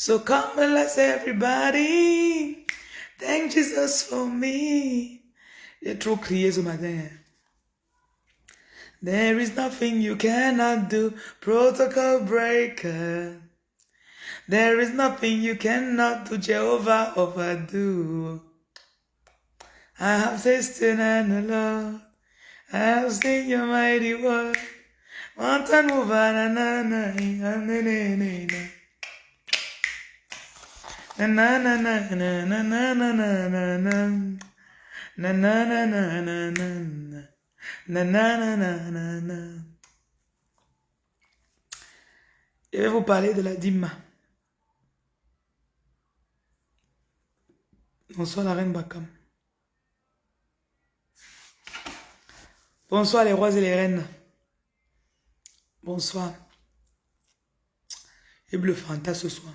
So come and let's everybody thank Jesus for me. J'ai trop crié ce matin. There is nothing you cannot do, protocol breaker. There is nothing you cannot do, Jehovah overdo. I have tasted and the Lord, I have seen your mighty word. Mountain mover, na na na, na na na na. Je vais vous parler de la dîme. Bonsoir la reine Bakam. Bonsoir les rois et les reines. Bonsoir. Et bleu Fanta ce soir.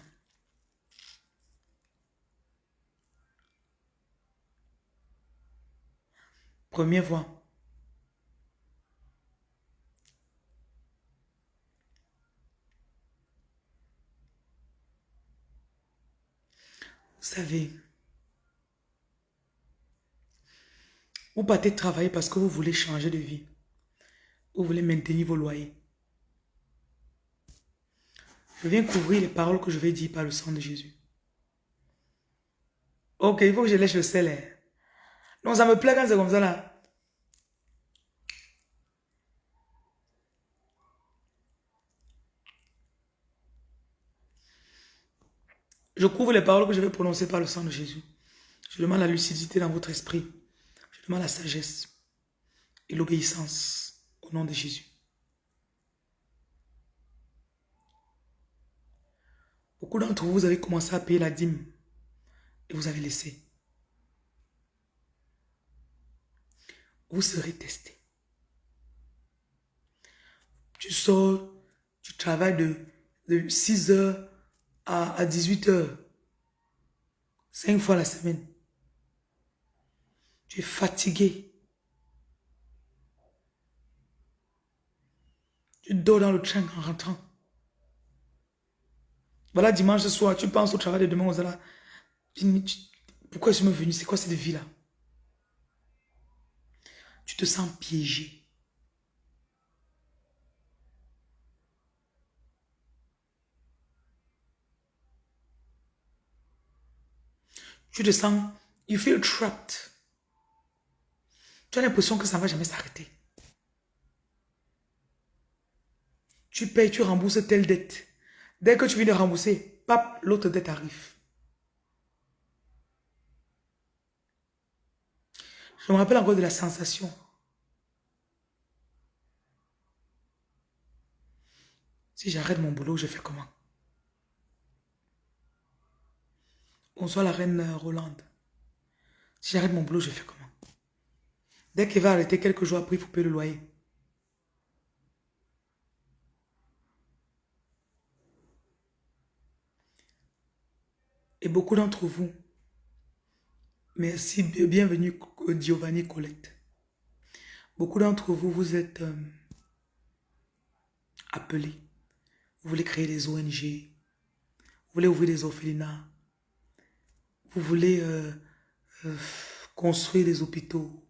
Première fois. Vous savez, vous partez travailler parce que vous voulez changer de vie. Vous voulez maintenir vos loyers. Je viens couvrir les paroles que je vais dire par le sang de Jésus. Ok, il faut que je lèche le sel. Non, ça me plaît quand c'est comme ça là. Je couvre les paroles que je vais prononcer par le sang de Jésus. Je demande la lucidité dans votre esprit. Je demande la sagesse et l'obéissance au nom de Jésus. Beaucoup d'entre vous, vous avez commencé à payer la dîme et vous avez laissé. Vous serez testé. Tu sors, tu travailles de, de 6 heures à, à 18 heures. Cinq fois la semaine. Tu es fatigué. Tu dors dans le train en rentrant. Voilà, dimanche soir, tu penses au travail de demain aux Pourquoi je suis venu? C'est quoi cette vie-là? Tu te sens piégé. Tu te sens, you feel trapped. Tu as l'impression que ça ne va jamais s'arrêter. Tu payes, tu rembourses telle dette. Dès que tu viens de rembourser, pap, l'autre dette arrive. Je me rappelle encore de la sensation. Si j'arrête mon boulot, je fais comment? Bonsoir la reine euh, Rolande. Si j'arrête mon boulot, je fais comment? Dès qu'il va arrêter quelques jours après, il faut payer le loyer. Et beaucoup d'entre vous, merci, bi- bienvenue Giovanni Colette. Beaucoup d'entre vous, vous êtes euh, appelés. Vous voulez créer des ONG. Vous voulez ouvrir des orphelinats. Vous voulez euh, euh, construire des hôpitaux.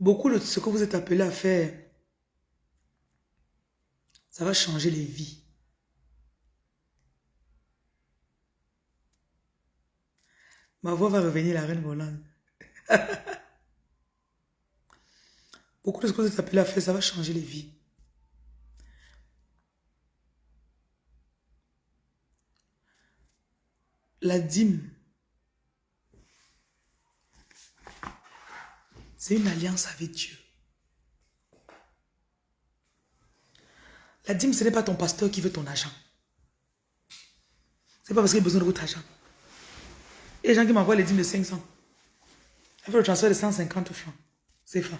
Beaucoup de ce que vous êtes appelés à faire, ça va changer les vies. Ma voix va revenir, la reine volante. Beaucoup de ce que vous êtes appelés à faire, ça? Va changer les vies. La dîme, c'est une alliance avec Dieu. La dîme, ce n'est pas ton pasteur qui veut ton argent. C'est pas parce qu'il a besoin de votre argent. Il gens qui m'envoient les dîmes de 500. Elle fait le transfert de 150 francs. C'est fin.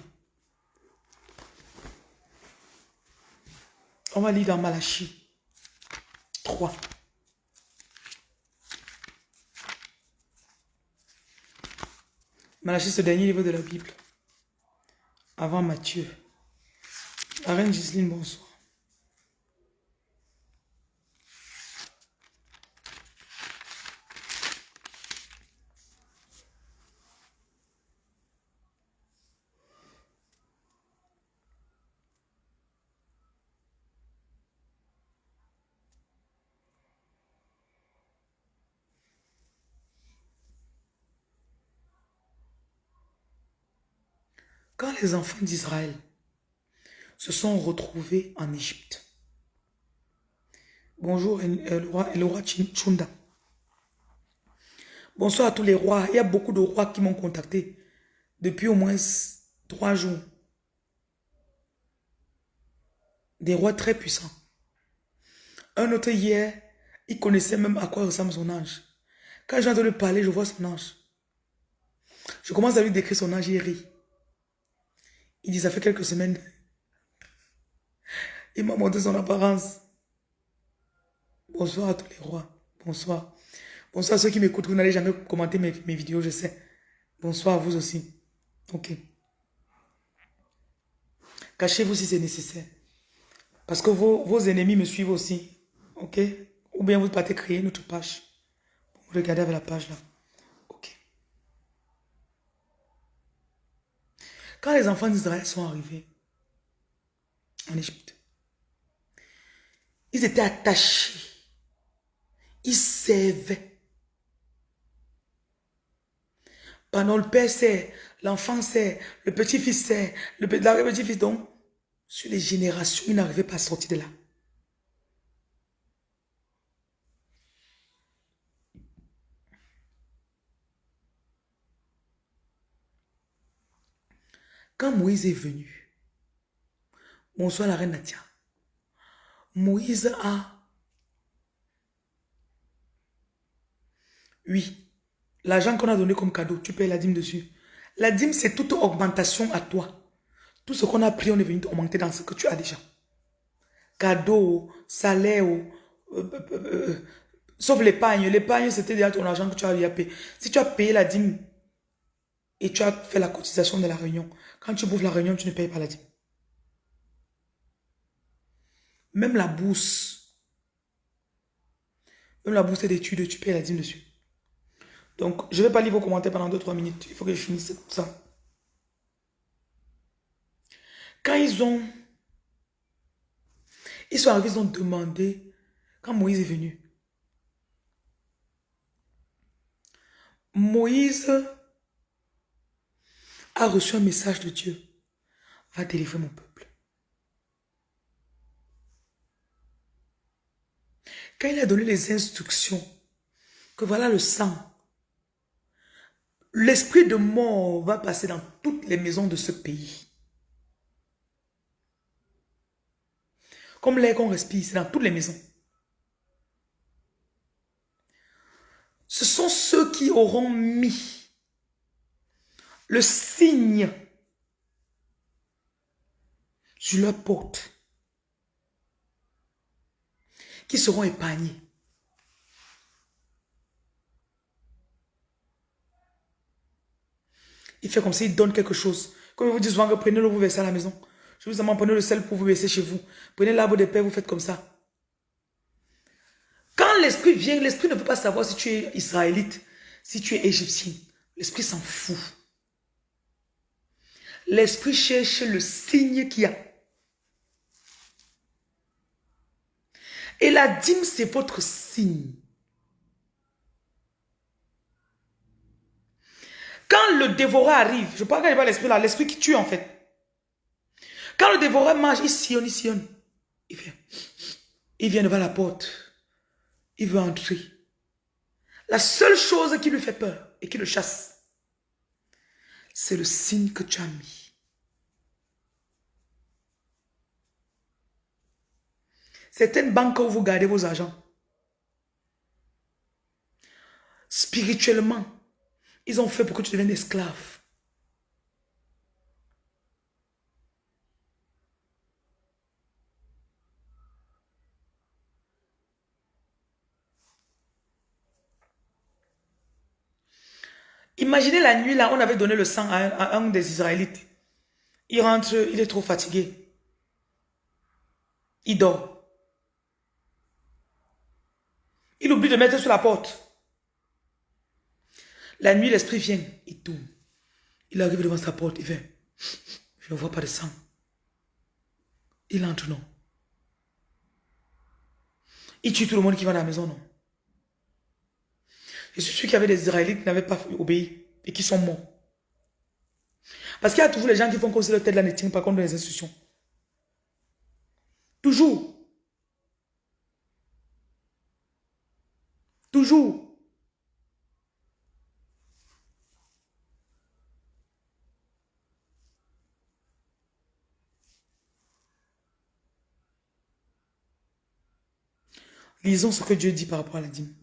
On va lire dans Malachie 3. Malachie, ce dernier livre de la Bible. Avant Matthieu. La reine Giseline, bonsoir. Quand les enfants d'Israël se sont retrouvés en Égypte, bonjour le roi, le roi Chunda, bonsoir à tous les rois, il y a beaucoup de rois qui m'ont contacté depuis au moins trois jours. Des rois très puissants. Un autre hier, il connaissait même à quoi ressemble son ange. Quand j'entends le parler, je vois son ange. Je commence à lui décrire son ange, il rit. Il dit, ça fait quelques semaines. Il m'a montré son apparence. Bonsoir à tous les rois. Bonsoir. Bonsoir à ceux qui m'écoutent. Vous n'allez jamais commenter mes, vidéos, je sais. Bonsoir à vous aussi. Ok. Cachez-vous si c'est nécessaire. Parce que vos, ennemis me suivent aussi. Ok Ou bien vous partez créer notre page. Regardez avec la page là. Ok. Quand les enfants d'Israël sont arrivés en Égypte, ils étaient attachés. Ils servaient. Pendant le père sait, l'enfant sait, le petit-fils sait, le petit-fils donc, sur les générations, ils n'arrivaient pas à sortir de là. Quand Moïse est venu, bonsoir la reine Nadia, Moïse a, oui, l'argent qu'on a donné comme cadeau, tu payes la dîme dessus. La dîme, c'est toute augmentation à toi. Tout ce qu'on a pris, on est venu augmenter dans ce que tu as déjà. Cadeau, salaire, euh, euh, euh, sauf l'épargne. L'épargne, c'était déjà ton argent que tu as payé. Si tu as payé la dîme et tu as fait la cotisation de la réunion, quand tu bouffes la réunion, tu ne payes pas la dîme. Même la bourse. Même la bourse d'études, tu payes la dîme dessus. Donc, je ne vais pas lire vos commentaires pendant 2-3 minutes. Il faut que je finisse ça. Quand ils ont... Ils sont arrivés, ils ont demandé, quand Moïse est venu, Moïse a reçu un message de Dieu. Va délivrer mon peuple. Quand il a donné les instructions, que voilà le sang, l'esprit de mort va passer dans toutes les maisons de ce pays. Comme l'air qu'on respire, c'est dans toutes les maisons. Ce sont ceux qui auront mis le signe sur leur porte qui seront épargnés. Il fait comme s'il donne quelque chose. Comme je vous dis souvent, prenez-le, vous versez à la maison. Je vous demande, prenez le sel pour vous baisser chez vous. Prenez l'arbre de paix, vous faites comme ça. Quand l'esprit vient, l'esprit ne peut pas savoir si tu es israélite, si tu es égyptien. L'esprit s'en fout. L'esprit cherche le signe qu'il y a. Et la dîme, c'est votre signe. Quand le dévoreur arrive, je parle pas l'esprit là, l'esprit qui tue en fait. Quand le dévoreur mange, il sillonne, il sillonne. Il vient. Il vient devant la porte. Il veut entrer. La seule chose qui lui fait peur et qui le chasse, c'est le signe que tu as mis. C'est une banque où vous gardez vos argents. Spirituellement, ils ont fait pour que tu deviennes esclave. Imaginez la nuit là, on avait donné le sang à un, des Israélites. Il rentre, il est trop fatigué. Il dort. Il oublie de mettre sur la porte. La nuit, l'esprit vient, il tourne. Il arrive devant sa porte, il fait, je ne vois pas de sang. Il entre, non. Il tue tout le monde qui va dans la maison, non. Je suis sûr qu'il y avait des Israélites qui n'avaient pas obéi et qui sont morts. Parce qu'il y a toujours les gens qui font comme si leur tête là ne tient pas contre les institutions. Toujours. Lisons ce que Dieu dit par rapport à la dîme.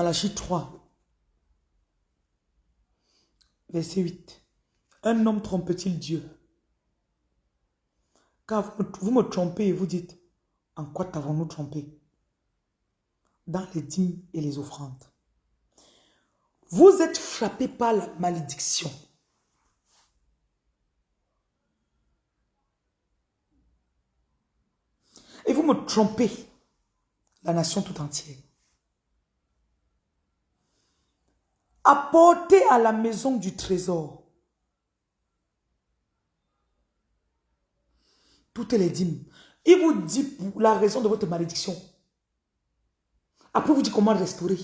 Malachie 3, verset 8. Un homme trompe-t-il Dieu? Car vous me trompez et vous dites, en quoi t'avons-nous trompé? Dans les dîmes et les offrandes. Vous êtes frappé par la malédiction. Et vous me trompez, la nation tout entière. Apportez à la maison du trésor toutes les dîmes. Il vous dit la raison de votre malédiction. Après, vous dit comment restaurer.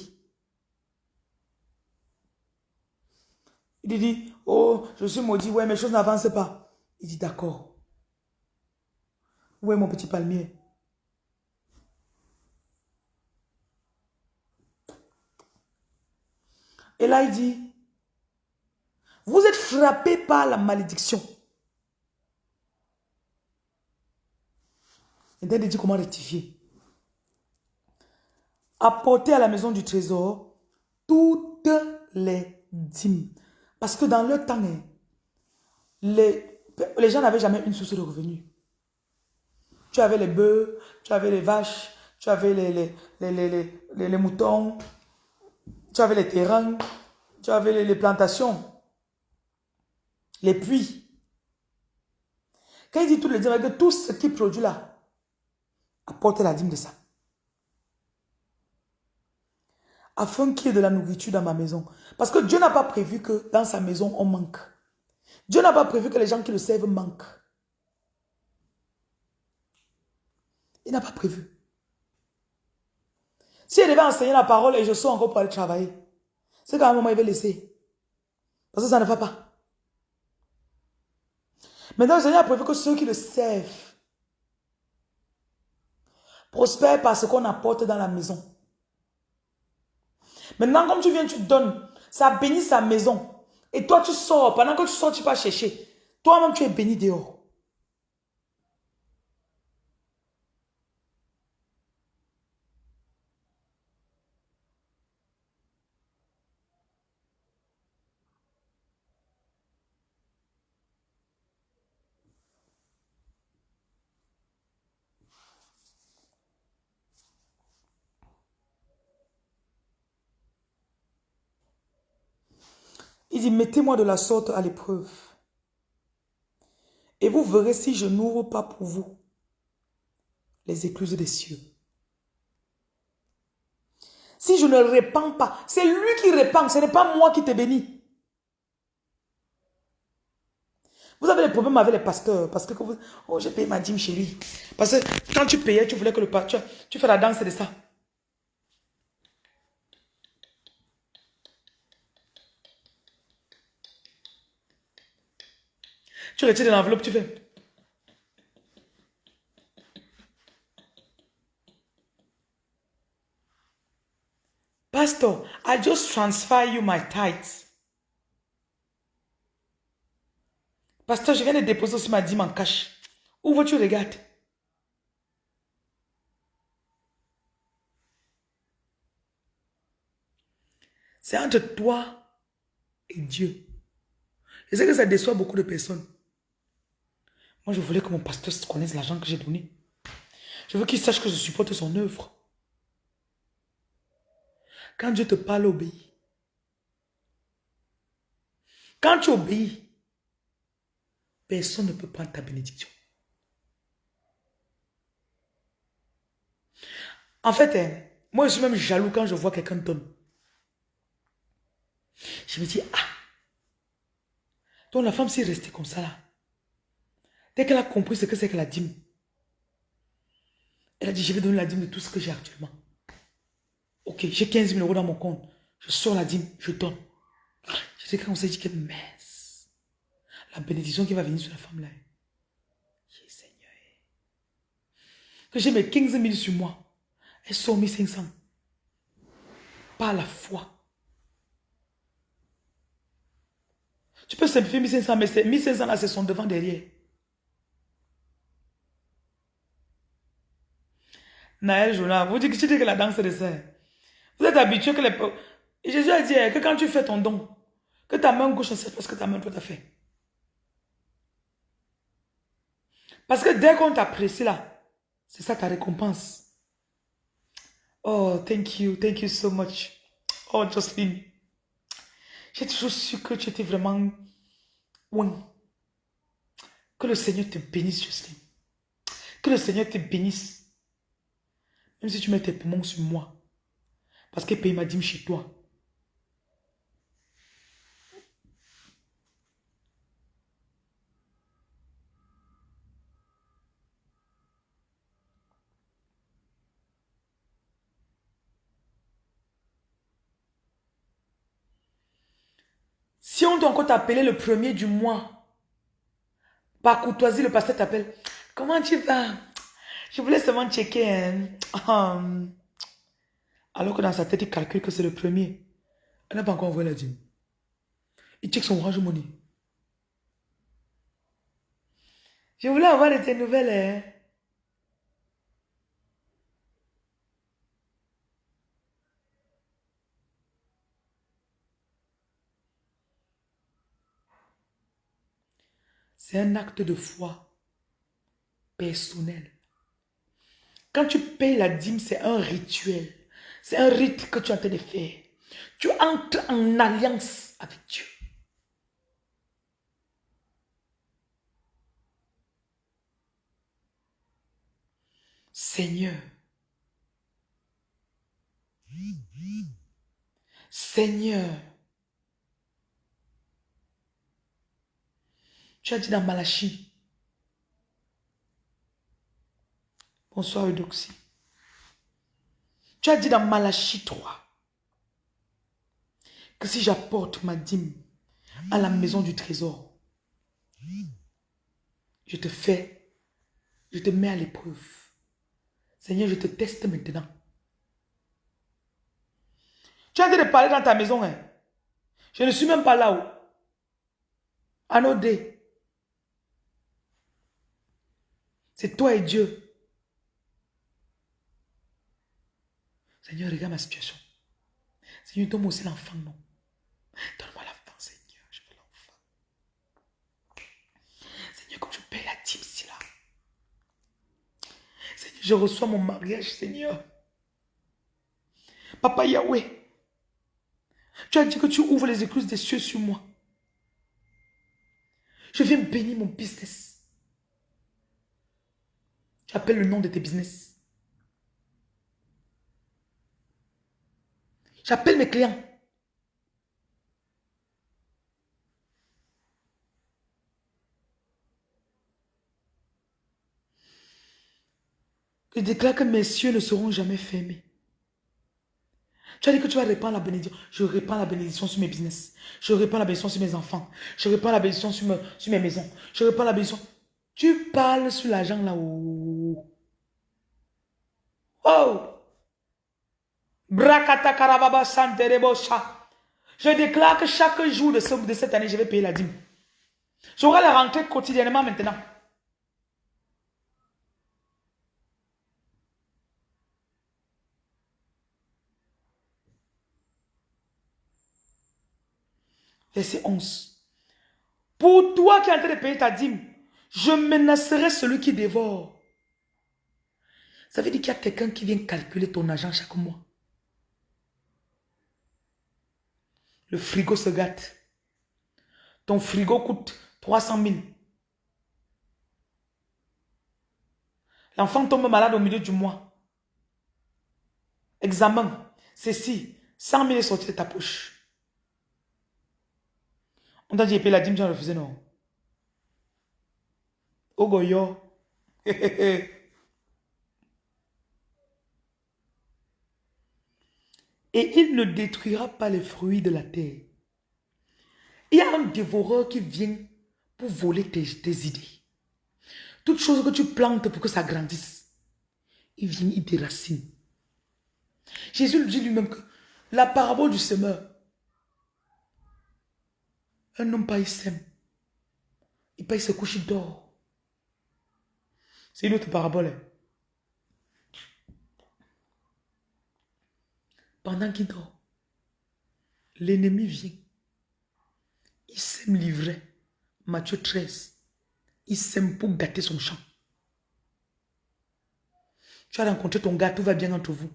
Il dit, oh, je suis maudit, ouais, mes choses n'avancent pas. Il dit, d'accord. Où est mon petit palmier? Et là, il dit, vous êtes frappé par la malédiction. Et il dit comment rectifier. Apportez à la maison du trésor toutes les dîmes. Parce que dans le temps, hein, les, les gens n'avaient jamais une source de revenus. Tu avais les bœufs, tu avais les vaches, tu avais les, les, les moutons, tu avais les terrains, tu avais les, plantations, les puits. Quand il dit tout le dire que tout ce qui produit là, apporte la dîme de ça. Afin qu'il y ait de la nourriture dans ma maison. Parce que Dieu n'a pas prévu que dans sa maison on manque. Dieu n'a pas prévu que les gens qui le servent manquent. Il n'a pas prévu. Si elle devait enseigner la parole et je sors encore pour aller travailler, c'est qu'à un moment, il va laisser. Parce que ça ne va pas. Maintenant, le Seigneur a prévu que ceux qui le servent prospèrent par ce qu'on apporte dans la maison. Maintenant, comme tu viens, tu donnes, ça bénit sa maison. Et toi, tu sors. Pendant que tu sors, tu vas chercher. Toi-même, tu es béni dehors. Il dit, mettez-moi de la sorte à l'épreuve. Et vous verrez si je n'ouvre pas pour vous les écluses des cieux. Si je ne répands pas, c'est lui qui répand, ce n'est pas moi qui te bénis. Vous avez des problèmes avec les pasteurs parce que vous, oh j'ai payé ma dîme chérie. Parce que quand tu payais, tu voulais que le pasteur, tu fais la danse de ça. Tu retires de l'enveloppe, tu fais. Pastor, I just transfer you my tithes. Pasteur, je viens de déposer aussi ma dîme en cash. Où tu regardes? C'est entre toi et Dieu. Je sais que ça déçoit beaucoup de personnes. Moi, je voulais que mon pasteur connaisse l'argent que j'ai donné. Je veux qu'il sache que je supporte son œuvre. Quand Dieu te parle, obéis. Quand tu obéis, personne ne peut prendre ta bénédiction. En fait, hein, moi je suis même jaloux quand je vois quelqu'un donne. Je me dis, ah, Donc la femme s'est restée comme ça là. Dès qu'elle a compris ce que c'est que la dîme, elle a dit, je vais donner la dîme de tout ce que j'ai actuellement. Ok, j'ai 15 000 euros dans mon compte. Je sors la dîme, je donne. Je sais quand on s'est dit que mince. La bénédiction qui va venir sur la femme là. Seigneur. Que j'ai mes 15 000 sur moi. Elle sort 1500. Pas la foi. Tu peux simplifier 1500, mais 1500 là, c'est son devant derrière. Naël Jonas, vous dites que la danse est de ça. Vous êtes habitué que les... Jésus a dit hein, que quand tu fais ton don, que ta main gauche c'est parce que ta main droite a fait. Parce que dès qu'on t'apprécie là, c'est ça ta récompense. Oh, thank you, thank you so much. Oh, Jocelyn. J'ai toujours su que tu étais vraiment... Oui. Que le Seigneur te bénisse, Jocelyn. Que le Seigneur te bénisse. Si tu mets tes poumons sur moi. Parce que paye ma dîme chez toi. Si on doit encore t'appeler le premier du mois, par courtoisie, le pasteur t'appelle. Comment tu vas? Je voulais seulement checker. Hein. Alors que dans sa tête, il calcule que c'est le premier. Elle n'a pas encore envoyé la dîme. Il check son orange money. Je voulais avoir de tes nouvelles. Hein. C'est un acte de foi personnel. Quand tu payes la dîme, c'est un rituel. C'est un rite que tu es en train de faire. Tu entres en alliance avec Dieu. Seigneur. Seigneur. Tu as dit dans Malachi. Bonsoir Eudoxie. Tu as dit dans Malachi 3 que si j'apporte ma dîme à la maison du trésor, je te fais, je te mets à l'épreuve. Seigneur, je te teste maintenant. Tu as dit de parler dans ta maison. Hein? Je ne suis même pas là-haut. Anodé. C'est toi et Dieu. Seigneur, regarde ma situation. Seigneur, donne-moi aussi l'enfant, non. Donne-moi l'enfant, Seigneur. Je veux l'enfant. Seigneur, comme je paye la dîme ici, là. Seigneur, je reçois mon mariage, Seigneur. Papa Yahweh, tu as dit que tu ouvres les écluses des cieux sur moi. Je viens bénir mon business. Tu appelles le nom de tes business. J'appelle mes clients. Je déclare que mes cieux ne seront jamais fermés. Tu as dit que tu vas répandre la bénédiction. Je répands la bénédiction sur mes business. Je répands la bénédiction sur mes enfants. Je répands la bénédiction sur, sur mes maisons. Je répands la bénédiction. Tu parles sur l'argent là-haut. Oh! Je déclare que chaque jour de, de cette année, je vais payer la dîme. J'aurai la rentrée quotidiennement maintenant. Verset 11. Pour toi qui es en train de payer ta dîme, je menacerai celui qui dévore. Ça veut dire qu'il y a quelqu'un qui vient calculer ton argent chaque mois. Le frigo se gâte. Ton frigo coûte 300 000. L'enfant tombe malade au milieu du mois. Examen. Ceci. 100 000 est sorti de ta poche. On t'a dit payer la dîme, tu as refusé, non? Ogoyo. Et il ne détruira pas les fruits de la terre. Il y a un dévoreur qui vient pour voler tes, idées. Toute chose que tu plantes pour que ça grandisse, il vient, il déracine. Jésus dit lui-même que la parabole du semeur, un homme pas il sème. Il paye se couche, il dort. C'est une autre parabole. Pendant qu'il dort, l'ennemi vient. Il sème livrer. Matthieu 13. Il sème pour gâter son champ. Tu as rencontré ton gars, tout va bien entre vous.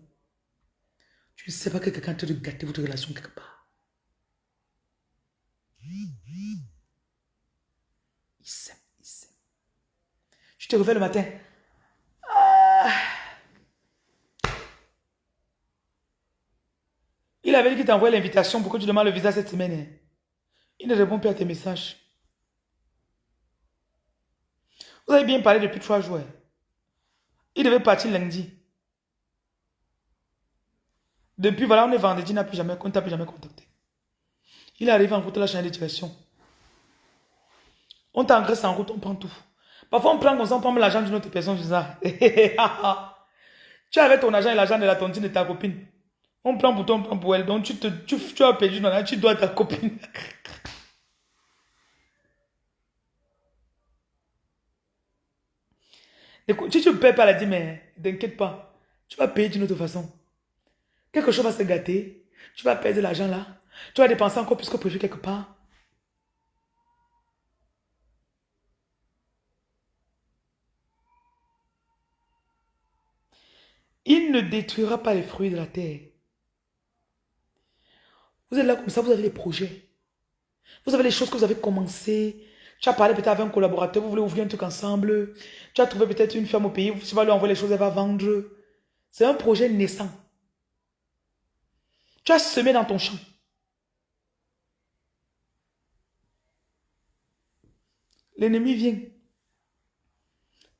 Tu ne sais pas que quelqu'un te gâter votre relation quelque part. Il sème, il sème. Tu te réveilles le matin. Ah. Il avait dit qu'il t'envoie l'invitation pour que tu demandes le visa cette semaine. Il ne répond plus à tes messages. Vous avez bien parlé depuis trois jours. Il devait partir lundi. Depuis, voilà, on est vendredi, il n'a plus jamais, on t'a plus jamais contacté. Il arrive en route, la chaîne de. On t'engraisse en route, on prend tout. Parfois, on prend comme ça, on prend l'argent d'une autre personne. tu avais ton argent et l'argent de la tontine de ta copine. On prend pour toi, on prend pour elle. Donc, tu, te, tu, as perdu, tu dois ta copine. Écoute, si tu ne payes pas la dîme, mais t'inquiète pas. Tu vas payer d'une autre façon. Quelque chose va se gâter. Tu vas perdre l'argent là. Tu vas dépenser encore plus que prévu quelque part. Il ne détruira pas les fruits de la terre. Vous êtes là comme ça, vous avez des projets. Vous avez les choses que vous avez commencées. Tu as parlé peut-être avec un collaborateur, vous voulez ouvrir un truc ensemble. Tu as trouvé peut-être une ferme au pays, tu vas lui envoyer les choses, elle va vendre. C'est un projet naissant. Tu as semé dans ton champ. L'ennemi vient.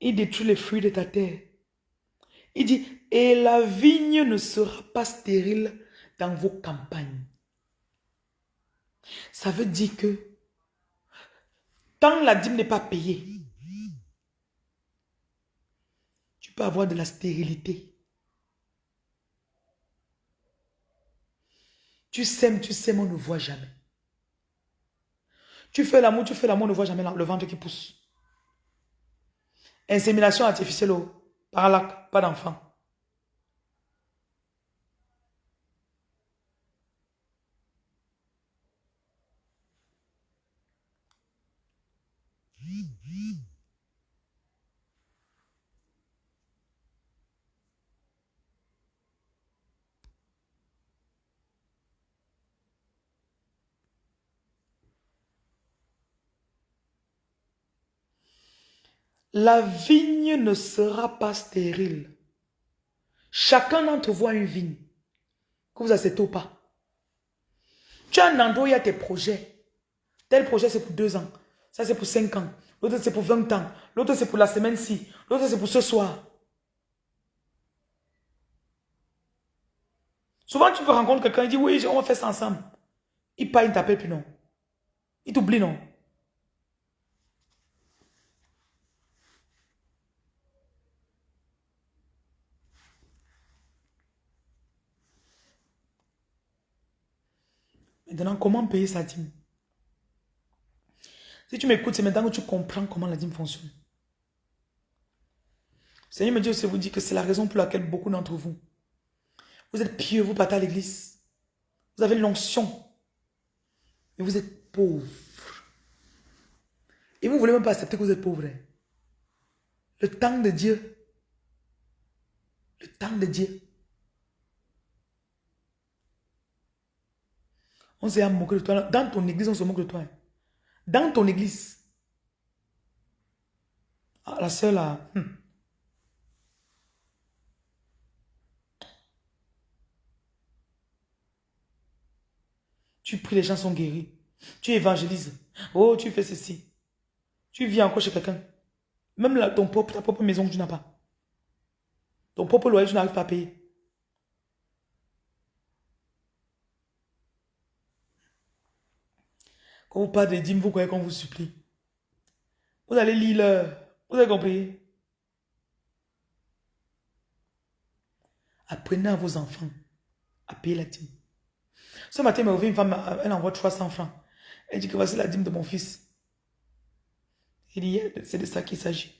Il détruit les fruits de ta terre. Il dit, et la vigne ne sera pas stérile dans vos campagnes. Ça veut dire que tant la dîme n'est pas payée, tu peux avoir de la stérilité. Tu sèmes, tu sèmes, on ne voit jamais. Tu fais l'amour, tu fais l'amour, on ne voit jamais le ventre qui pousse. Insémination artificielle, par là, pas d'enfant. La vigne ne sera pas stérile. Chacun d'entre vous a une vigne. Que vous acceptez ou pas. Tu as un endroit où il y a tes projets. Tel projet, c'est pour deux ans. Ça, c'est pour cinq ans. L'autre, c'est pour 20 ans. L'autre, c'est pour la semaine-ci. L'autre, c'est pour ce soir. Souvent, tu peux rencontrer quelqu'un, il dit, oui, on va faire ça ensemble. Il pas, il t'appelle, puis non. Il t'oublie, non. Comment payer sa dîme Si tu m'écoutes, c'est maintenant que tu comprends comment la dîme fonctionne. Seigneur me dit aussi, vous dit que c'est la raison pour laquelle beaucoup d'entre vous, vous êtes pieux, vous partez à l'église. Vous avez l'onction. Mais vous êtes pauvre. Et vous ne voulez même pas accepter que vous êtes pauvre. Hein. Le temps de Dieu. Le temps de Dieu. On s'est moqué de toi. Dans ton église, on se moque de toi. Dans ton église. Ah, la seule là. Hmm. Tu pries, les gens sont guéris. Tu évangélises. Oh, tu fais ceci. Tu vis encore chez quelqu'un. Même là, ton propre, ta propre maison que tu n'as pas. Ton propre loyer, tu n'arrives pas à payer. Quand vous parlez des dîmes, vous croyez qu'on vous supplie? Vous allez lire Vous avez compris? Apprenez à vos enfants à payer la dîme. Ce matin, il m'a une femme, elle envoie 300 francs. Elle dit que voici la dîme de mon fils. Il dit, c'est de ça qu'il s'agit.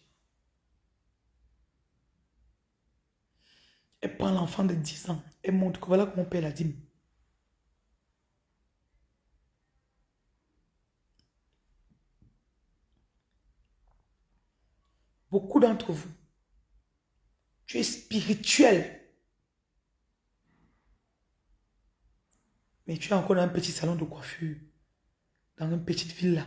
Elle prend l'enfant de 10 ans. Elle montre que voilà comment on paie la dîme. Beaucoup d'entre vous, tu es spirituel. Mais tu es encore dans un petit salon de coiffure, dans une petite villa.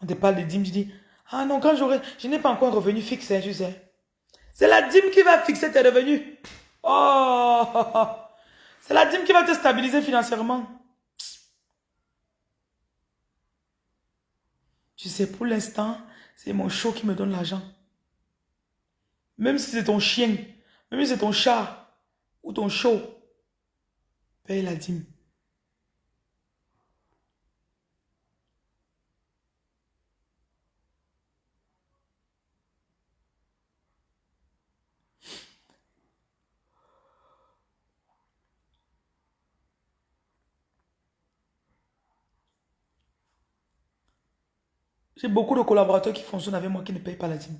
On te parle de dîme, tu dis, ah non, quand j'aurai, je n'ai pas encore un revenu fixe, hein, tu sais. C'est la dîme qui va fixer tes revenus. Oh, c'est la dîme qui va te stabiliser financièrement. Tu sais, pour l'instant, c'est mon show qui me donne l'argent. Même si c'est ton chien, même si c'est ton chat ou ton show, paye la dîme. J'ai beaucoup de collaborateurs qui fonctionnent avec moi qui ne payent pas la dîme.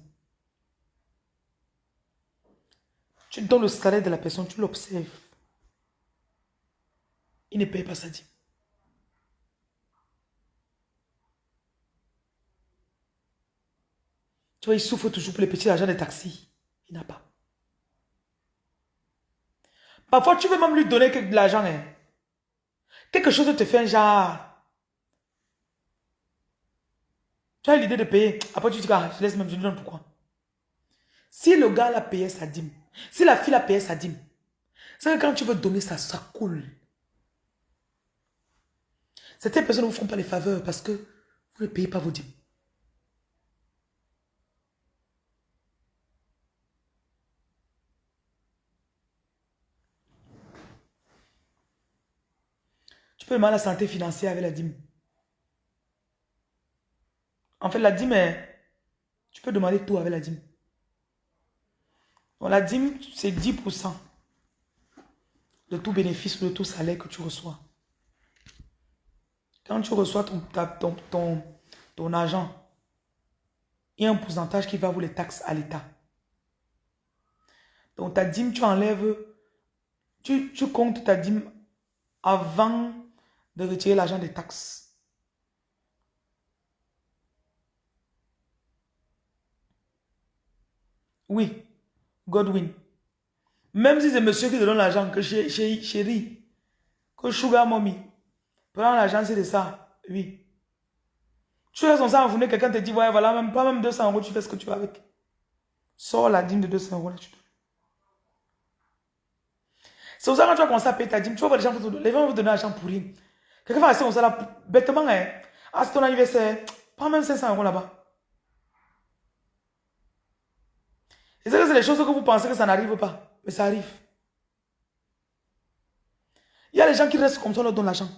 Tu donnes le salaire de la personne, tu l'observes. Il ne paye pas sa dîme. Tu vois, il souffre toujours pour les petits agents de taxi. Il n'a pas. Parfois, tu veux même lui donner de l'argent. Hein. Quelque chose te fait un genre. Tu as l'idée de payer. Après, tu dis, ah, je laisse même, je lui donne pourquoi? Si le gars a payé sa dîme, si la fille a payé sa dîme, c'est que quand tu veux donner ça, ça coule. Certaines personnes ne vous font pas les faveurs parce que vous ne payez pas vos dîmes. Tu peux demander la santé financière avec la dîme. En fait, la dîme. Tu peux demander tout avec la dîme. la dîme, c'est 10% de tout bénéfice, de tout salaire que tu reçois. Quand tu reçois ton argent, il y a un pourcentage qui va vous les taxes à l'État. Donc ta dîme, tu enlèves, tu, tu comptes ta dîme avant de retirer l'argent des taxes. Oui, Godwin. Même si c'est monsieur qui te donne l'argent, que chérie, que Sugar Mommy, prends l'argent, c'est de ça. Oui. Tu es son sang en quelqu'un te dit, ouais, voilà, même pas même 200 euros, tu fais ce que tu veux avec. Sors la dîme de 200 euros là, tu donnes. C'est pour ça quand tu vas commencer à payer ta dîme, tu vois les gens, gens vont te donner l'argent pour rien. Quelqu'un va rester comme ça là, bêtement, hein. Ah, ton anniversaire, prends même 500 euros là-bas. Que c'est les choses que vous pensez que ça n'arrive pas. Mais ça arrive. Il y a les gens qui restent comme ça, on leur donne l'argent.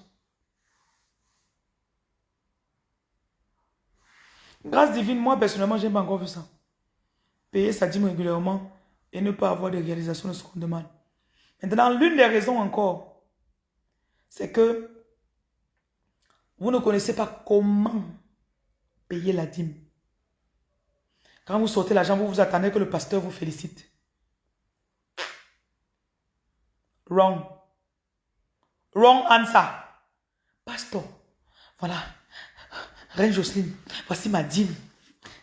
Grâce divine, moi personnellement, je n'ai pas encore vu ça. Payer sa dîme régulièrement et ne pas avoir de réalisation de ce qu'on demande. Maintenant, l'une des raisons encore, c'est que vous ne connaissez pas comment payer la dîme. Quand vous sortez l'argent, vous vous attendez que le pasteur vous félicite. Wrong. Wrong answer. Pasteur, voilà. Reine Jocelyne, voici ma dîme.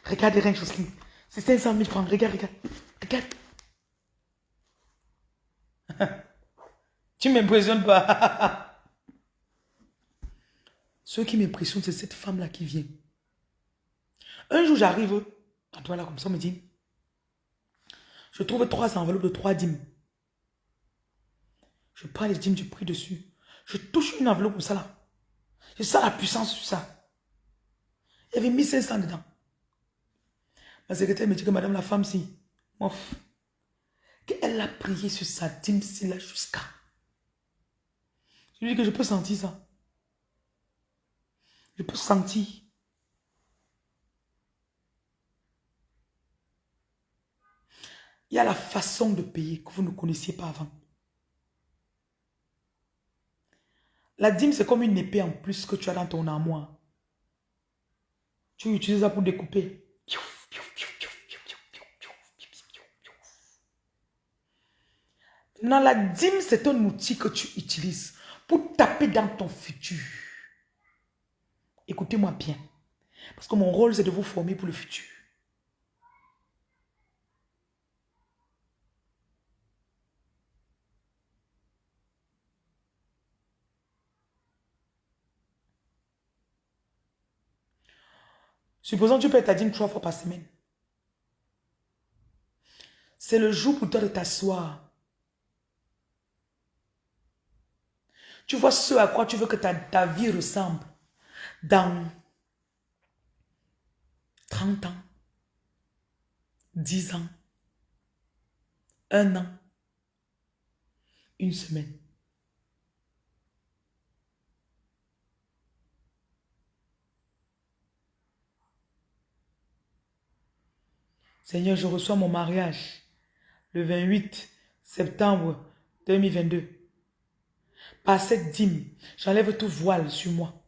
Regardez Reine Jocelyne. C'est 500 000 francs. Regarde, regarde. Regarde. tu m'impressionnes pas. Ce qui m'impressionne, c'est cette femme-là qui vient. Un jour, j'arrive toi là, comme ça, me dit, je trouve trois enveloppes de trois dîmes. Je prends les dîmes, je prie dessus. Je touche une enveloppe comme ça là. Je sens la puissance sur ça. Il y avait 1500 dedans. Ma secrétaire me dit que madame la femme, si, qu'elle a prié sur sa dîme si là jusqu'à. Je lui dis que je peux sentir ça. Je peux sentir. Il y a la façon de payer que vous ne connaissiez pas avant. La dîme, c'est comme une épée en plus que tu as dans ton armoire. Tu utilises ça pour découper. Non, la dîme, c'est un outil que tu utilises pour taper dans ton futur. Écoutez-moi bien. Parce que mon rôle, c'est de vous former pour le futur. Supposons que tu payes ta dîme trois fois par semaine. C'est le jour pour toi de t'asseoir. Tu vois ce à quoi tu veux que ta, ta vie ressemble dans 30 ans, 10 ans, un an, une semaine. Seigneur, je reçois mon mariage le 28 septembre 2022. Par cette dîme, j'enlève tout voile sur moi.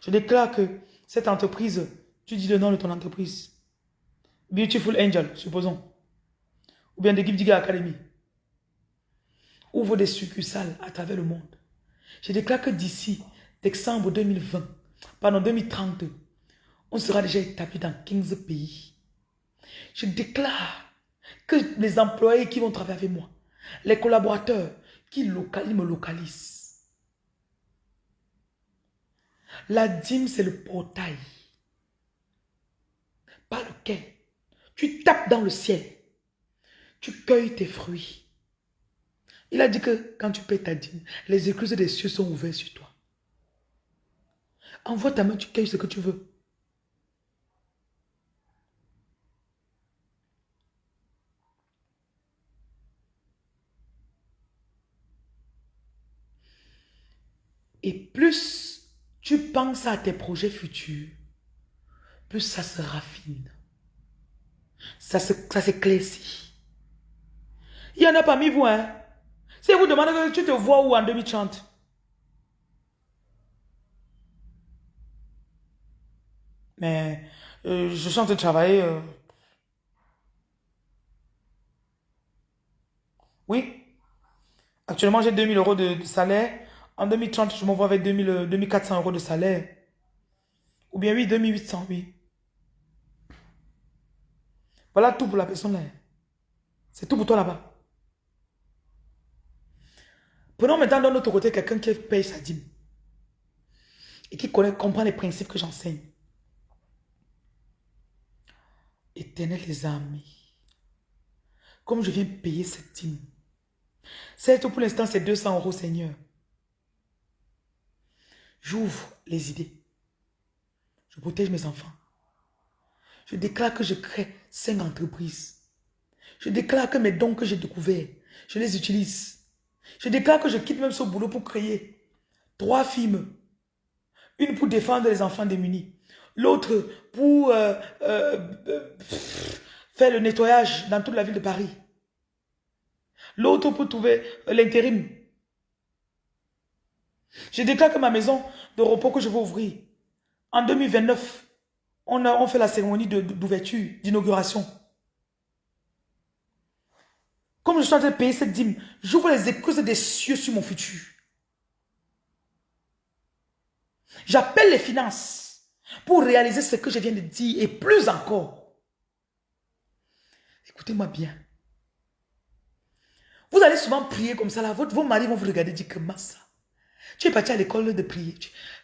Je déclare que cette entreprise, tu dis le nom de ton entreprise. Beautiful Angel, supposons. Ou bien de Diga Academy. Ouvre des succursales à travers le monde. Je déclare que d'ici décembre 2020, pardon 2030, on sera déjà établi dans 15 pays. Je déclare que les employés qui vont travailler avec moi, les collaborateurs qui me localisent. La dîme, c'est le portail par lequel tu tapes dans le ciel. Tu cueilles tes fruits. Il a dit que quand tu payes ta dîme, les écluses des cieux sont ouvertes sur toi. Envoie ta main, tu cueilles ce que tu veux. Et plus tu penses à tes projets futurs, plus ça se raffine. Ça s'éclaircit. Il y en a parmi vous, hein. Si vous demandez, tu te vois où en 2030 Mais euh, je suis de travailler. Euh. Oui. Actuellement, j'ai 2000 euros de salaire. En 2030, je m'envoie avec 2000, 2400 euros de salaire. Ou bien oui, 2800, oui. Voilà tout pour la personne là. C'est tout pour toi là-bas. Prenons maintenant d'un autre côté quelqu'un qui paye sa dîme. Et qui comprend les principes que j'enseigne. Éternel les amis. Comme je viens payer cette dîme. C'est tout pour l'instant, c'est 200 euros, Seigneur. J'ouvre les idées. Je protège mes enfants. Je déclare que je crée cinq entreprises. Je déclare que mes dons que j'ai découverts, je les utilise. Je déclare que je quitte même ce boulot pour créer trois films. Une pour défendre les enfants démunis. L'autre pour euh, euh, euh, faire le nettoyage dans toute la ville de Paris. L'autre pour trouver l'intérim je déclare que ma maison de repos que je vais ouvrir, en 2029, on, a, on fait la cérémonie d'ouverture, d'inauguration. Comme je suis en train de payer cette dîme, j'ouvre les écluses des cieux sur mon futur. J'appelle les finances pour réaliser ce que je viens de dire et plus encore. Écoutez-moi bien. Vous allez souvent prier comme ça vos maris vont vous regarder et dire que massa. Tu es parti à l'école de prier.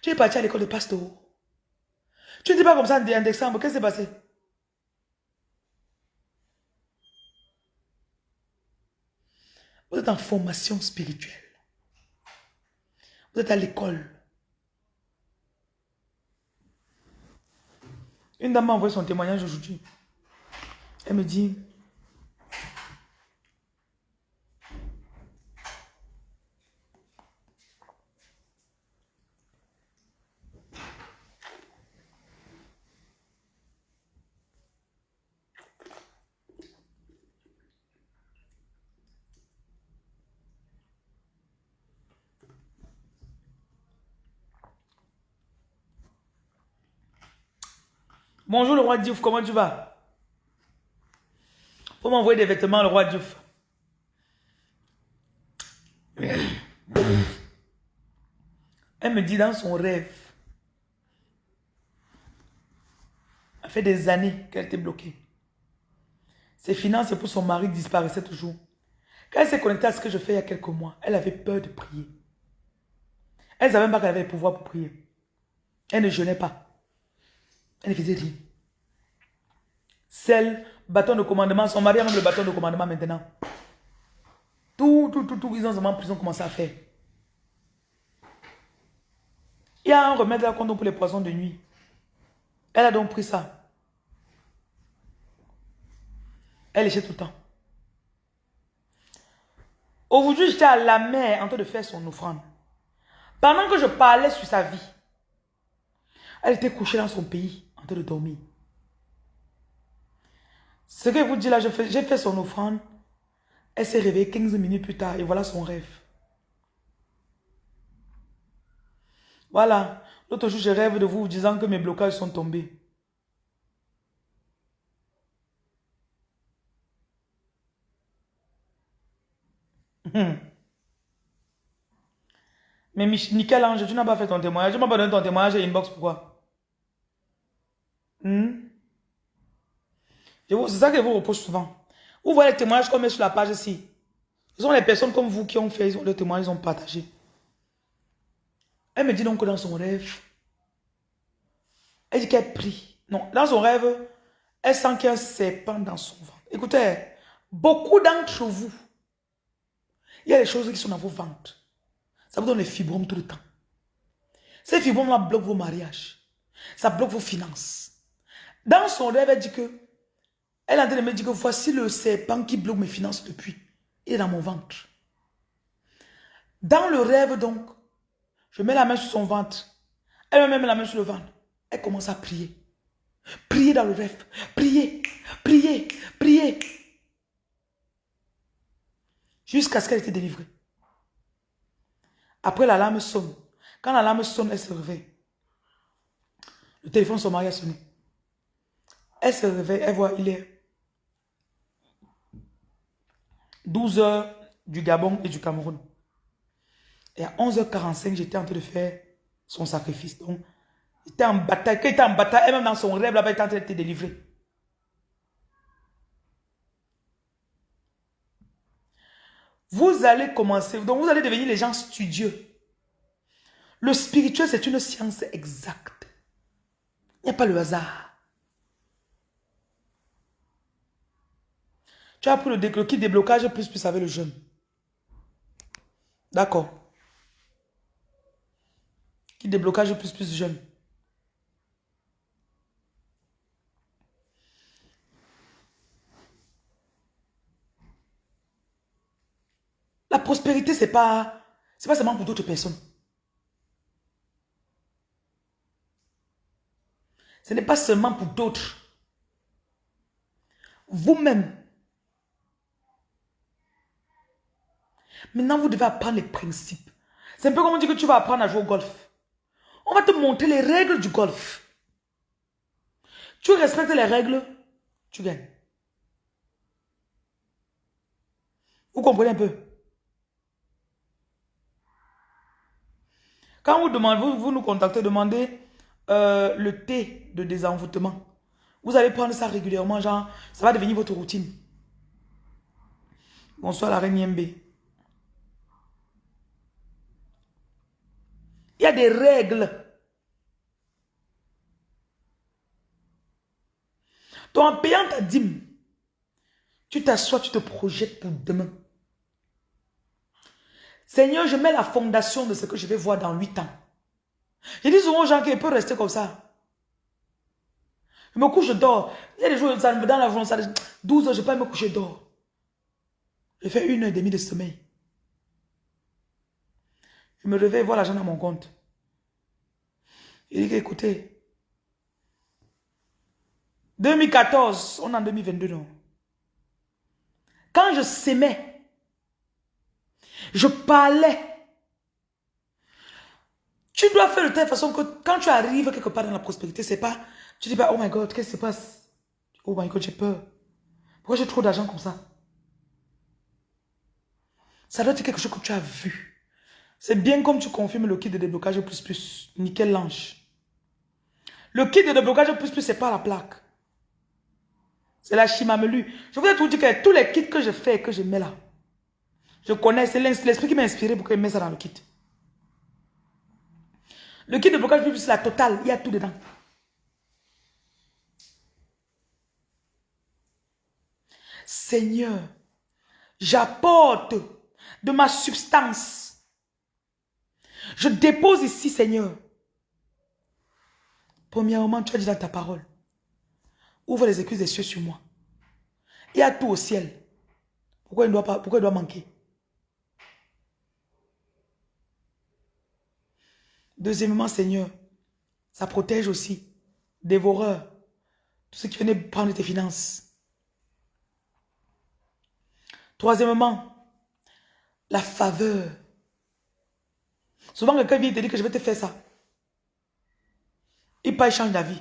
Tu, es parti à l'école de pasteur. Tu ne dis pas comme ça en décembre. Qu'est-ce qui s'est passé? Vous êtes en formation spirituelle. Vous êtes à l'école. Une dame m'a envoyé son témoignage aujourd'hui. Elle me dit, Bonjour le roi Diouf, comment tu vas? Faut m'envoyer des vêtements, le roi Diouf. Elle me dit dans son rêve, elle fait des années qu'elle était bloquée. Ses finances pour son mari disparaissaient toujours. Quand elle s'est connectée à ce que je fais il y a quelques mois, elle avait peur de prier. Elle ne savait même pas qu'elle avait le pouvoir pour prier. Elle ne jeûnait pas. Elle faisait rien. Celle, bâton de commandement, son mari a le bâton de commandement maintenant. Tout, tout, tout, tout, ils ont, ils ont commencé à faire. Il y a un remède là pour les poissons de nuit. Elle a donc pris ça. Elle léchait tout le temps. Aujourd'hui, j'étais à la mer en train de faire son offrande. Pendant que je parlais sur sa vie, elle était couchée dans son pays de dormir. Ce que je vous dis là, j'ai fait, son offrande. Elle s'est réveillée 15 minutes plus tard et voilà son rêve. Voilà. L'autre jour, je rêve de vous disant que mes blocages sont tombés. Mais Michel Ange, tu n'as pas fait ton témoignage. Tu m'as pas donné ton témoignage à inbox, pourquoi? Hmm? C'est ça que je vous repose souvent. Vous voyez les témoignages qu'on met sur la page ici. Ce sont les personnes comme vous qui ont fait le témoignage, ils ont partagé. Elle me dit donc que dans son rêve, elle dit qu'elle prie. Non, dans son rêve, elle sent qu'il y a un serpent dans son ventre. Écoutez, beaucoup d'entre vous, il y a des choses qui sont dans vos ventres. Ça vous donne les fibromes tout le temps. Ces fibromes-là bloquent vos mariages. Ça bloque vos finances. Dans son rêve, elle dit que elle a dit de me dire que voici le serpent qui bloque mes finances depuis. Il est dans mon ventre. Dans le rêve donc, je mets la main sur son ventre. Elle me met la main sur le ventre. Elle commence à prier. Prier dans le rêve. Prier, prier, prier. Jusqu'à ce qu'elle était délivrée. Après, la lame sonne. Quand la lame sonne, elle se réveille. Le téléphone de son mari a sonné. Elle se réveille, elle voit, il est 12 heures du Gabon et du Cameroun. Et à 11h45, j'étais en train de faire son sacrifice. Donc, il était en bataille. Quand était en bataille, et même dans son rêve, là-bas, il était en train de délivrer. Vous allez commencer, donc vous allez devenir les gens studieux. Le spirituel, c'est une science exacte. Il n'y a pas le hasard. Tu as pris le, le kit déblocage plus plus avec le jeûne. D'accord. Kit déblocage plus plus jeûne. La prospérité, c'est pas, pas seulement pour d'autres personnes. Ce n'est pas seulement pour d'autres. Vous-même, Maintenant, vous devez apprendre les principes. C'est un peu comme on dit que tu vas apprendre à jouer au golf. On va te montrer les règles du golf. Tu respectes les règles, tu gagnes. Vous comprenez un peu? Quand vous, demandez, vous, nous contactez, demandez euh, le thé de désenvoûtement. Vous allez prendre ça régulièrement, genre, ça va devenir votre routine. Bonsoir la reine Yembe. Il y a des règles. Donc en payant ta dîme, tu t'assois, tu te projettes pour demain. Seigneur, je mets la fondation de ce que je vais voir dans huit ans. Je dis souvent aux gens qu'ils peuvent rester comme ça. Je me couche, je dors. Il y a des jours dans la journée, 12 heures, je peux pas me coucher, je dors. Je fais une heure et demie de sommeil. Je me réveille, voir l'argent dans mon compte. Il dit écoutez, 2014, on est en 2022, non? Quand je s'aimais, je parlais. Tu dois faire de telle façon que quand tu arrives quelque part dans la prospérité, c'est pas, tu dis pas, oh my God, qu'est-ce qui se passe? Oh my God, j'ai peur. Pourquoi j'ai trop d'argent comme ça? Ça doit être quelque chose que tu as vu. C'est bien comme tu confirmes le kit de déblocage plus plus. Nickel Lange. Le kit de déblocage plus plus, c'est pas la plaque. C'est la chimamelu. Je voudrais tout dire que tous les kits que je fais que je mets là, je connais, c'est l'esprit qui m'a inspiré pour que je mette ça dans le kit. Le kit de blocage plus plus, c'est la totale. Il y a tout dedans. Seigneur, j'apporte de ma substance. Je dépose ici, Seigneur. Premièrement, tu as dit dans ta parole, ouvre les excuses des cieux sur moi. Il y a tout au ciel. Pourquoi il doit, pas, pourquoi doit manquer? Deuxièmement, Seigneur, ça protège aussi. Dévoreurs. Tout ce qui venait prendre tes finances. Troisièmement, la faveur. Souvent, quelqu'un vient te dire que je vais te faire ça. Il pas change d'avis.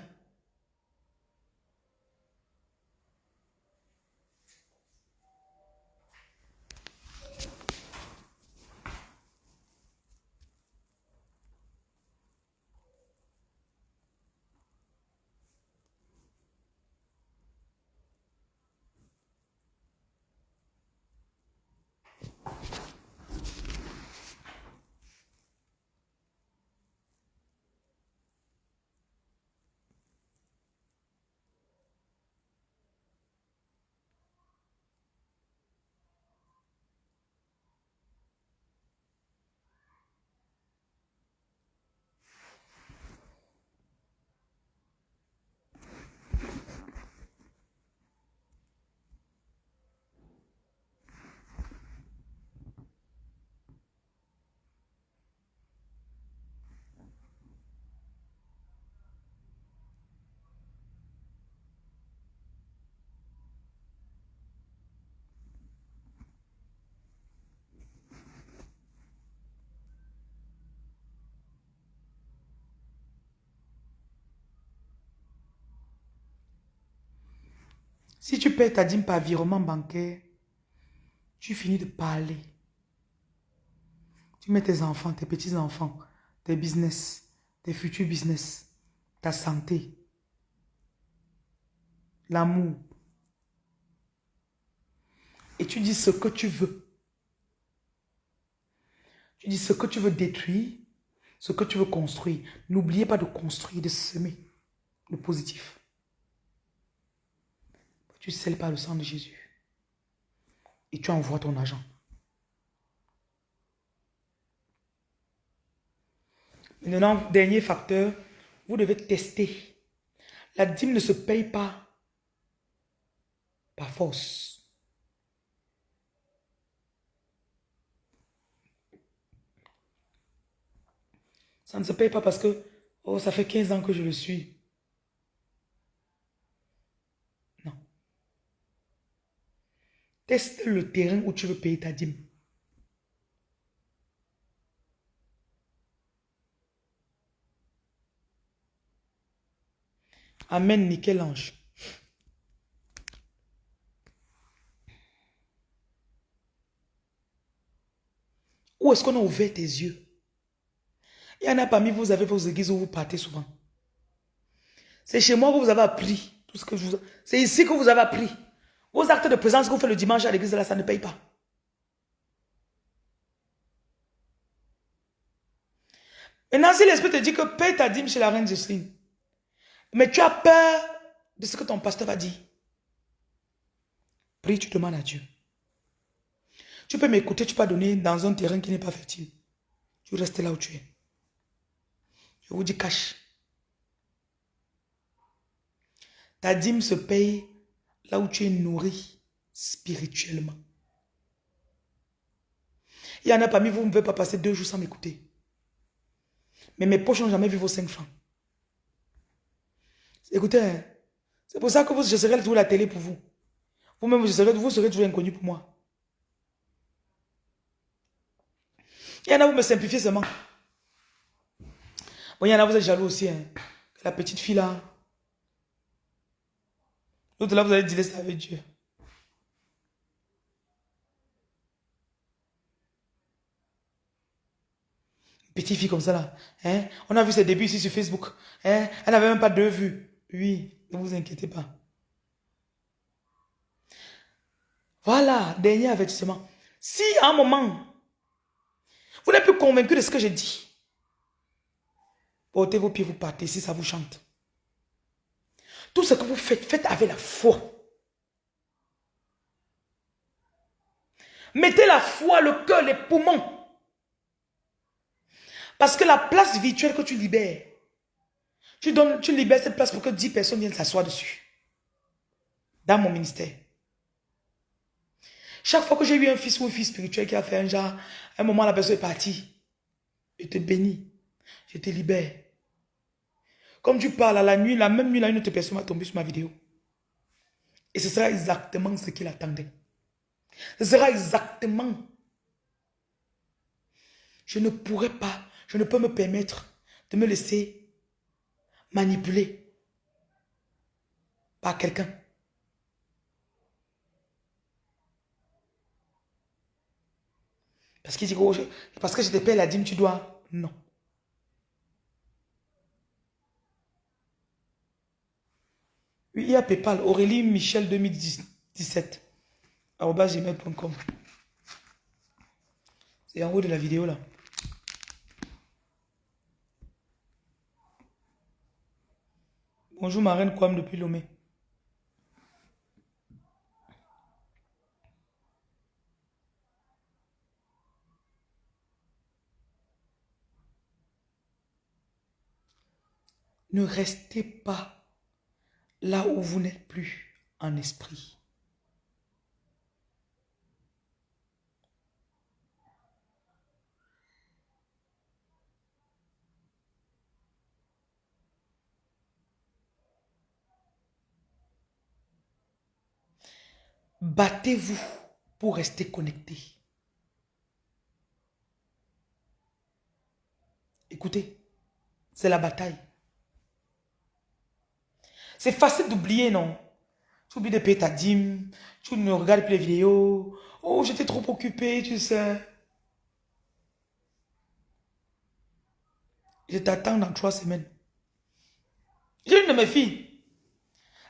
Si tu paies ta dîme par virement bancaire, tu finis de parler. Tu mets tes enfants, tes petits-enfants, tes business, tes futurs business, ta santé, l'amour. Et tu dis ce que tu veux. Tu dis ce que tu veux détruire, ce que tu veux construire. N'oubliez pas de construire, de semer le positif. Tu scelles par le sang de Jésus. Et tu envoies ton argent. Maintenant, dernier facteur, vous devez tester. La dîme ne se paye pas par force. Ça ne se paye pas parce que, oh, ça fait 15 ans que je le suis. Teste le terrain où tu veux payer ta dîme. Amen, nickel ange. Où est-ce qu'on a ouvert tes yeux? Il y en a parmi vous, vous avez vos églises où vous partez souvent. C'est chez moi que vous avez appris tout ce. C'est ici que vous avez appris. Vos actes de présence que vous faites le dimanche à l'église, là, ça ne paye pas. Maintenant, si l'esprit te dit que paye ta dîme chez la reine Jocelyne, mais tu as peur de ce que ton pasteur va dire, prie, tu demandes à Dieu. Tu peux m'écouter, tu peux donner dans un terrain qui n'est pas fertile. Tu restes là où tu es. Je vous dis cache. Ta dîme se paye là où tu es nourri spirituellement. Il y en a parmi vous, vous ne pouvez pas passer deux jours sans m'écouter. Mais mes poches n'ont jamais vu vos cinq francs. Écoutez, hein, c'est pour ça que vous, je serai toujours la télé pour vous. Vous-même, vous serez, vous serez toujours inconnu pour moi. Il y en a, vous me simplifiez seulement. Bon, il y en a, vous êtes jaloux aussi. Hein. La petite fille là. L'autre là, vous allez dire ça avec Dieu. Petite fille comme ça là. Hein? On a vu ses débuts ici sur Facebook. Hein? Elle n'avait même pas deux vues. Oui, ne vous inquiétez pas. Voilà, dernier avertissement. Si à un moment, vous n'êtes plus convaincu de ce que j'ai dit, portez vos pieds, vous partez si ça vous chante. Tout ce que vous faites, faites avec la foi. Mettez la foi, le cœur, les poumons. Parce que la place virtuelle que tu libères, tu, donnes, tu libères cette place pour que 10 personnes viennent s'asseoir dessus. Dans mon ministère. Chaque fois que j'ai eu un fils ou une fille spirituelle qui a fait un genre, un moment la personne est partie. Je te bénis. Je te libère. Comme tu parles à la nuit, la même nuit, là, une autre personne va tomber sur ma vidéo. Et ce sera exactement ce qu'il attendait. Ce sera exactement. Je ne pourrais pas, je ne peux me permettre de me laisser manipuler par quelqu'un. Parce qu'il dit, parce que je te paie la dîme, tu dois. Non. Oui, il y a Paypal, Aurélie Michel 2017, gmail.com. C'est en haut de la vidéo là. Bonjour ma reine Kwam depuis Lomé. Ne restez pas là où vous n'êtes plus en esprit. Battez-vous pour rester connecté. Écoutez, c'est la bataille. C'est facile d'oublier, non? Tu oublies de payer ta dîme, tu ne regardes plus les vidéos. Oh, j'étais trop occupé, tu sais. Je t'attends dans trois semaines. J'ai une de mes filles.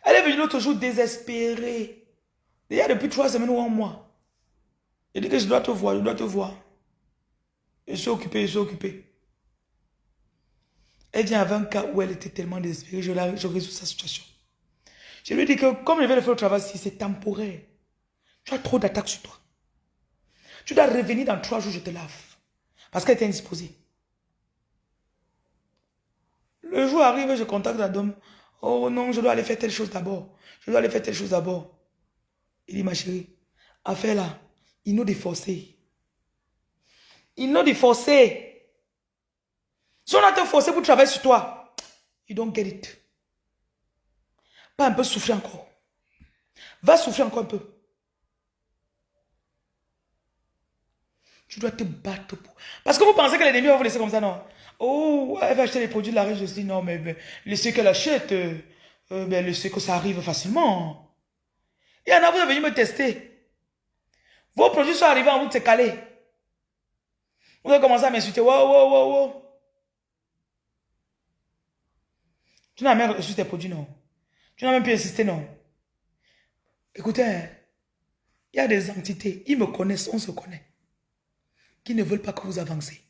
Elle est venue l'autre jour désespérée. Déjà depuis trois semaines ou un mois. Elle dit que je dois te voir, je dois te voir. Je suis occupé, je suis occupé. Elle vient avec un cas où elle était tellement désespérée, je, résous sa situation. Je lui dis que comme je vais le faire au travail, si c'est temporaire, tu as trop d'attaques sur toi. Tu dois revenir dans trois jours, je te lave. Parce qu'elle était indisposée. Le jour arrive, je contacte la dame. Oh non, je dois aller faire telle chose d'abord. Je dois aller faire telle chose d'abord. Il dit, ma chérie, affaire là, il nous déforcé. Il nous déforcé. Si on a te forcé pour travailler sur toi, you don't get it. Pas un peu souffrir encore. Va souffrir encore un peu. Tu dois te battre pour... Parce que vous pensez que l'ennemi va vous laisser comme ça, non? Oh, elle va acheter les produits de la riche. Je dis, non, mais laissez qu'elle achète. Euh, euh ben, laissez que ça arrive facilement. Il y en a, vous êtes venu me tester. Vos produits sont arrivés en vous, c'est calé. Vous avez commencé à m'insulter. Wow, wow, wow, wow. Tu n'as même reçu tes produits, non? Tu n'as même pu insister, non? Écoutez, hein, il y a des entités, ils me connaissent, on se connaît, qui ne veulent pas que vous avancez,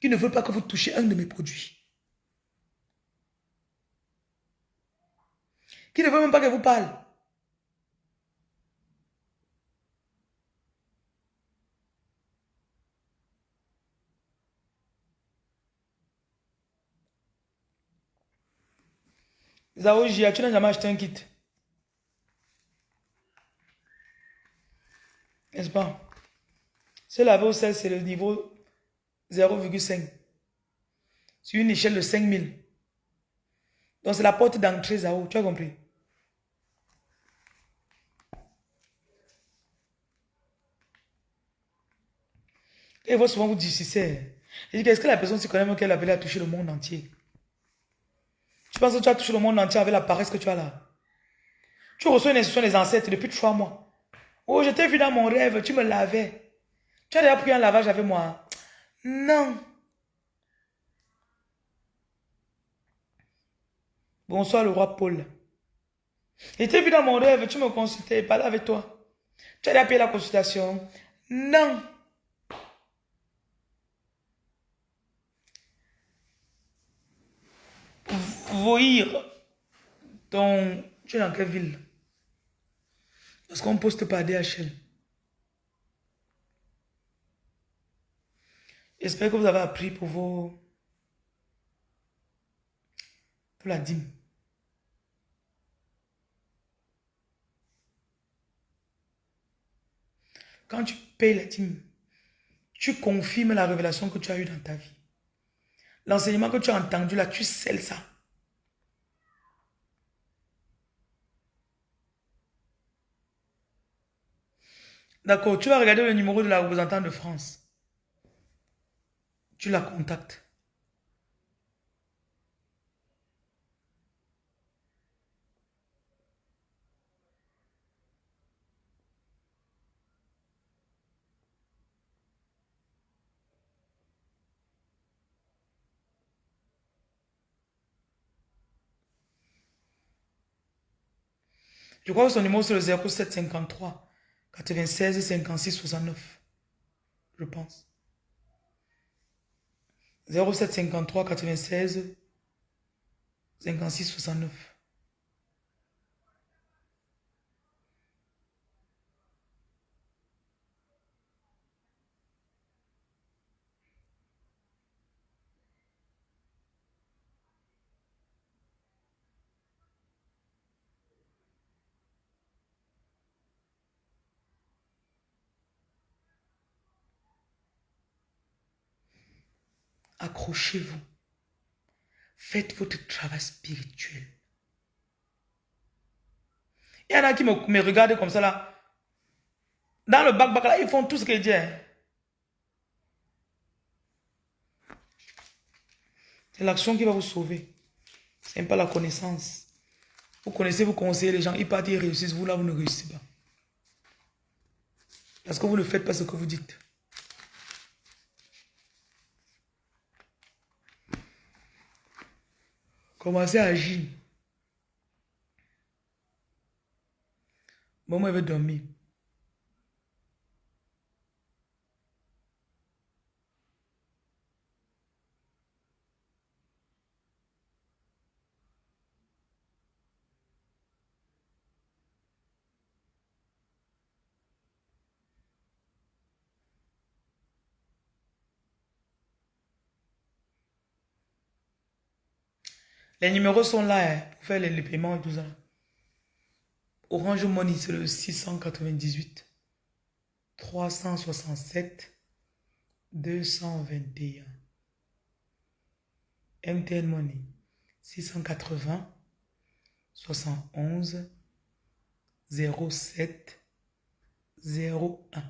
qui ne veulent pas que vous touchiez un de mes produits. Qui ne veulent même pas que vous parle. Zao Jia, tu n'as jamais acheté un kit. N'est-ce pas? Ce laver au sel, c'est le niveau 0,5. Sur une échelle de 5000. Donc c'est la porte d'entrée Zao, tu as compris? Et vous souvent vous discutez. Je dis, est-ce que la personne se connaît même qu'elle avait à toucher le monde entier? Tu penses que tu as touché le monde entier avec la paresse que tu as là? Tu reçois une instruction des ancêtres depuis trois mois. Oh, je t'ai vu dans mon rêve, tu me lavais. Tu as déjà pris un lavage avec moi? Non. Bonsoir le roi Paul. Je t'ai vu dans mon rêve, tu me consultais, parlais avec toi. Tu as déjà payé la consultation? Non. Voïr, ton... Tu es dans quelle ville? Parce qu'on poste par DHL. J'espère que vous avez appris pour vos... Pour la dîme. Quand tu payes la dîme, tu confirmes la révélation que tu as eue dans ta vie. L'enseignement que tu as entendu là, tu scelles ça. D'accord, tu vas regarder le numéro de la représentante de France. Tu la contactes. Je crois que son numéro c'est le 0753 96 56 69. Je pense. 0753 96 56 69. Accrochez-vous. Faites votre travail spirituel. Il y en a qui me, regardent comme ça là. Dans le bac-bac là, ils font tout ce que dit. Hein. C'est l'action qui va vous sauver. Ce n'est pas la connaissance. Vous connaissez, vous conseillez les gens, ils partent, ils réussissent. Vous là, vous ne réussissez pas. Parce que vous ne faites pas ce que vous dites. Commencez à agir. Maman veut dormir. Les numéros sont là hein, pour faire les, paiements et tout ça. Orange Money, c'est le 698 367 221. MTN Money, 680 71 07 01.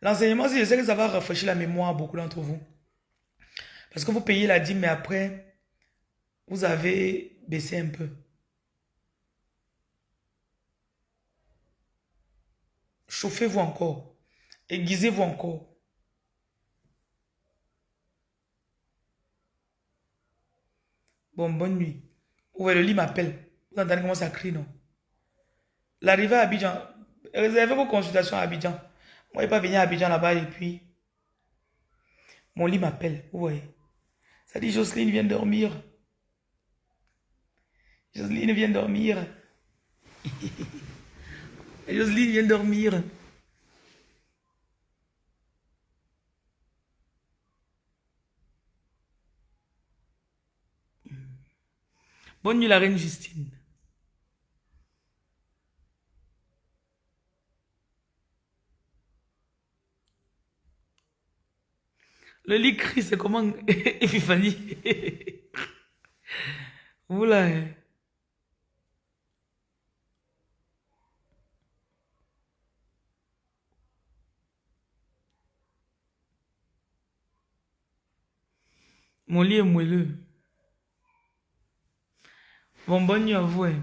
L'enseignement, je sais que ça va rafraîchir la mémoire beaucoup d'entre vous. Parce que vous payez la dîme, mais après, vous avez baissé un peu. Chauffez-vous encore. Aiguisez-vous encore. Bon, bonne nuit. Ouais, le lit m'appelle. Vous entendez comment ça crie, non? L'arrivée à Abidjan. Réservez vos consultations à Abidjan. Moi, je pas venir à Abidjan là-bas et puis... Mon lit m'appelle. Ouais. Ça dit, Jocelyne vient dormir. Jocelyne vient dormir. Jocelyne vient dormir. Bonne nuit, la reine Justine. Le lit crie, c'est comment Epiphanie Vous Mon lit est moelleux. Bon, bonne nuit à vous. Hein.